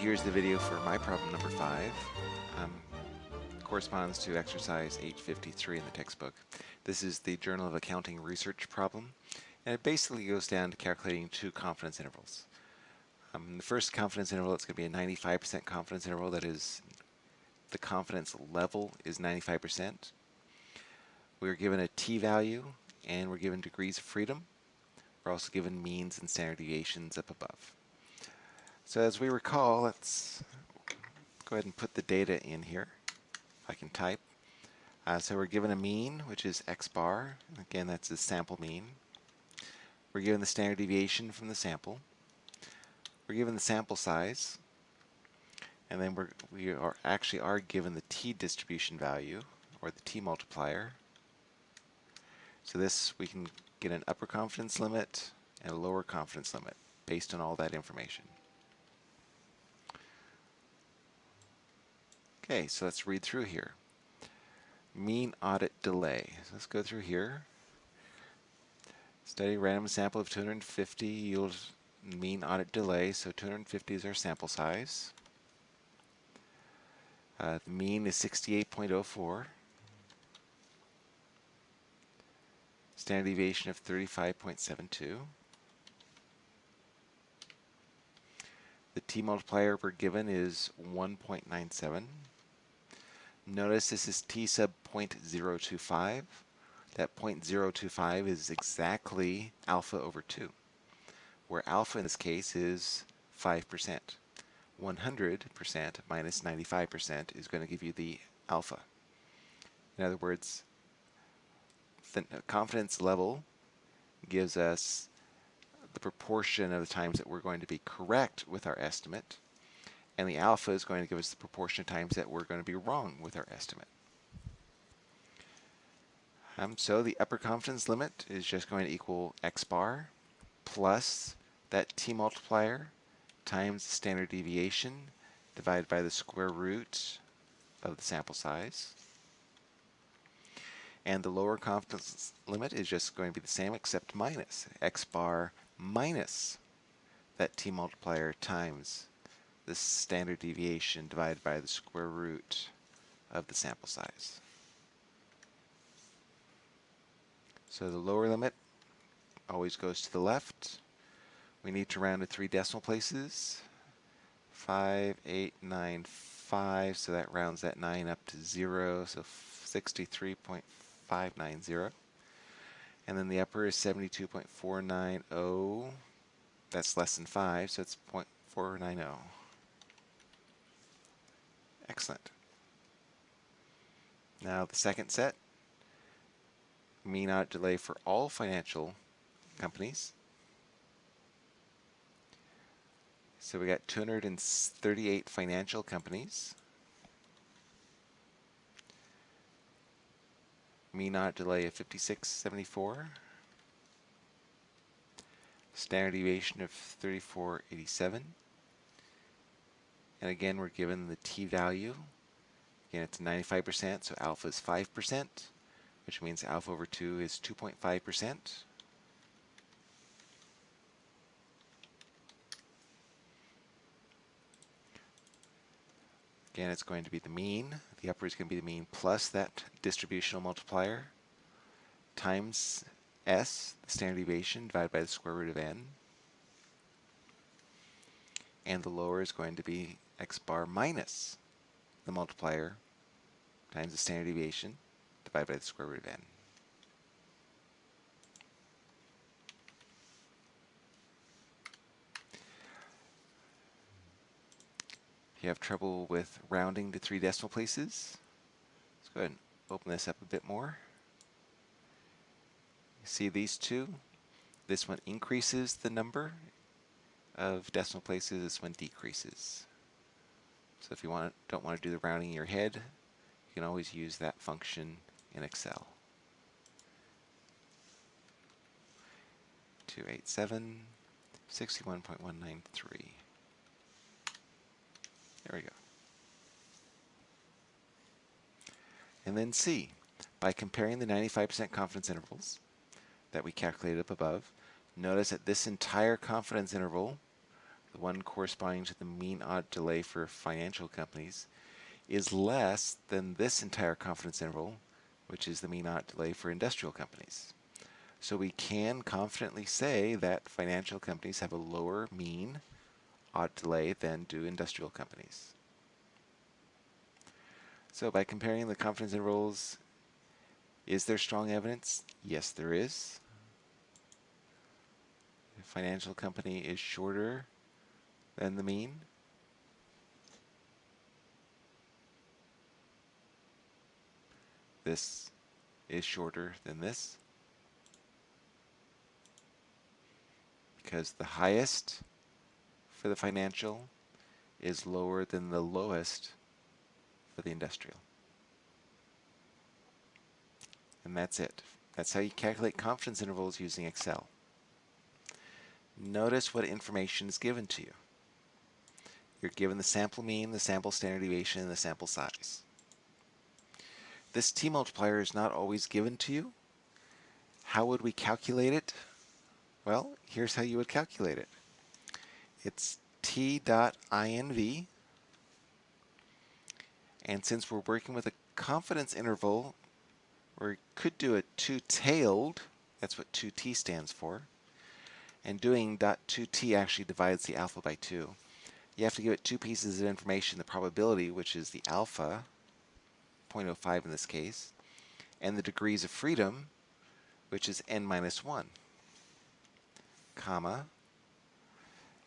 here's the video for my problem number five. Um, corresponds to exercise 853 in the textbook. This is the Journal of Accounting Research problem, and it basically goes down to calculating two confidence intervals. Um, the first confidence interval, it's going to be a 95% confidence interval, that is, the confidence level is 95%. We're given a t-value, and we're given degrees of freedom. We're also given means and standard deviations up above. So as we recall, let's go ahead and put the data in here. I can type. Uh, so we're given a mean, which is x bar. Again, that's the sample mean. We're given the standard deviation from the sample. We're given the sample size. And then we're, we are actually are given the t distribution value, or the t multiplier. So this, we can get an upper confidence limit and a lower confidence limit based on all that information. Okay, so let's read through here. Mean audit delay. So let's go through here. Study random sample of 250 yields mean audit delay, so 250 is our sample size. Uh, the mean is 68.04. Standard deviation of 35.72. The t multiplier we're given is 1.97. Notice this is t sub 0.025. That 0.025 is exactly alpha over 2, where alpha in this case is 5%. 100% minus 95% is going to give you the alpha. In other words, the confidence level gives us the proportion of the times that we're going to be correct with our estimate, and the alpha is going to give us the proportion of times that we're going to be wrong with our estimate. Um, so the upper confidence limit is just going to equal x bar plus that t multiplier times the standard deviation divided by the square root of the sample size. And the lower confidence limit is just going to be the same except minus x bar minus that t multiplier times the standard deviation divided by the square root of the sample size. So the lower limit always goes to the left. We need to round to three decimal places. 5, 8, 9, 5, so that rounds that 9 up to 0, so 63.590. And then the upper is 72.490. That's less than 5, so it's 0.490. Excellent. Now the second set, mean audit delay for all financial companies. So we got 238 financial companies. mean audit delay of 5674, standard deviation of 3487, and again we're given the t-value. Again it's 95%, so alpha is 5%, which means alpha over 2 is 2.5%. Again, it's going to be the mean. The upper is going to be the mean plus that distributional multiplier times s, the standard deviation, divided by the square root of n. And the lower is going to be x bar minus the multiplier times the standard deviation divided by the square root of n. If you have trouble with rounding to three decimal places, let's go ahead and open this up a bit more. You see these two? This one increases the number of decimal places, this one decreases. So if you want, don't want to do the rounding in your head, you can always use that function in Excel. 287, 61.193. There we go. And then C, by comparing the 95% confidence intervals that we calculated up above, notice that this entire confidence interval the one corresponding to the mean audit delay for financial companies, is less than this entire confidence interval, which is the mean audit delay for industrial companies. So we can confidently say that financial companies have a lower mean audit delay than do industrial companies. So by comparing the confidence intervals, is there strong evidence? Yes, there is. The financial company is shorter than the mean. This is shorter than this. because the highest for the financial is lower than the lowest for the industrial. And that's it. That's how you calculate confidence intervals using Excel. Notice what information is given to you. You're given the sample mean, the sample standard deviation, and the sample size. This t-multiplier is not always given to you. How would we calculate it? Well, here's how you would calculate it. It's t dot inv, and since we're working with a confidence interval, we could do a two-tailed, that's what 2t stands for, and doing dot 2t actually divides the alpha by 2. You have to give it two pieces of information, the probability, which is the alpha, 0.05 in this case, and the degrees of freedom, which is n minus 1 comma,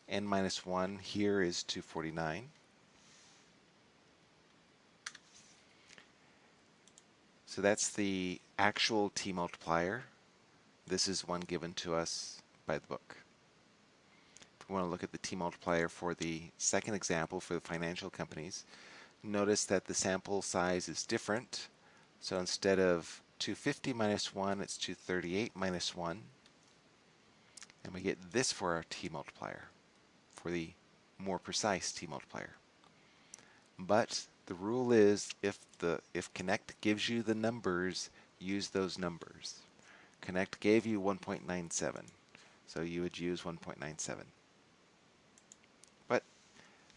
n minus 1 here is 249. So that's the actual t multiplier. This is one given to us by the book. Want to look at the t multiplier for the second example for the financial companies, notice that the sample size is different. So instead of 250 minus 1, it's 238 minus 1. And we get this for our t multiplier, for the more precise t multiplier. But the rule is if the if Connect gives you the numbers, use those numbers. Connect gave you 1.97, so you would use 1.97.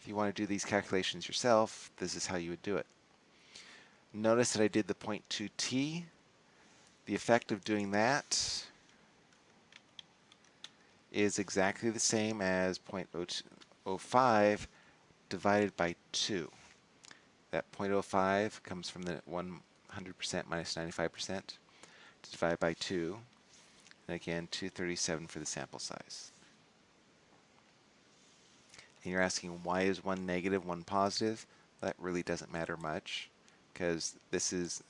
If you want to do these calculations yourself, this is how you would do it. Notice that I did the 0.2t. The effect of doing that is exactly the same as 0.05 divided by 2. That 0.05 comes from the 100% minus 95% divided by 2. And again, 237 for the sample size. And you're asking why is one negative, one positive? That really doesn't matter much because this is,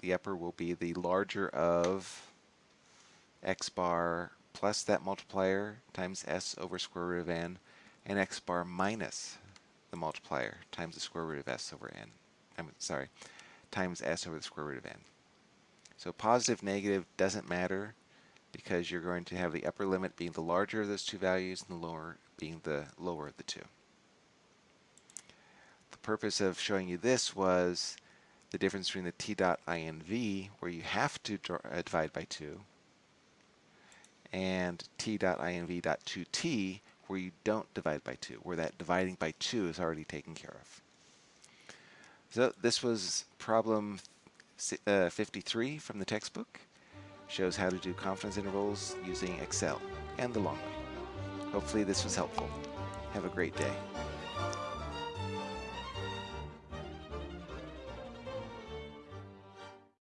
the upper will be the larger of x bar plus that multiplier times s over square root of n, and x bar minus the multiplier times the square root of s over n. I'm sorry, times s over the square root of n. So positive, negative doesn't matter because you're going to have the upper limit being the larger of those two values and the lower being the lower of the two. The purpose of showing you this was the difference between the t dot inv, where you have to uh, divide by 2, and t.inv.2t where you don't divide by 2, where that dividing by 2 is already taken care of. So this was problem uh, 53 from the textbook. Shows how to do confidence intervals using Excel and the long way. Hopefully this was helpful. Have a great day.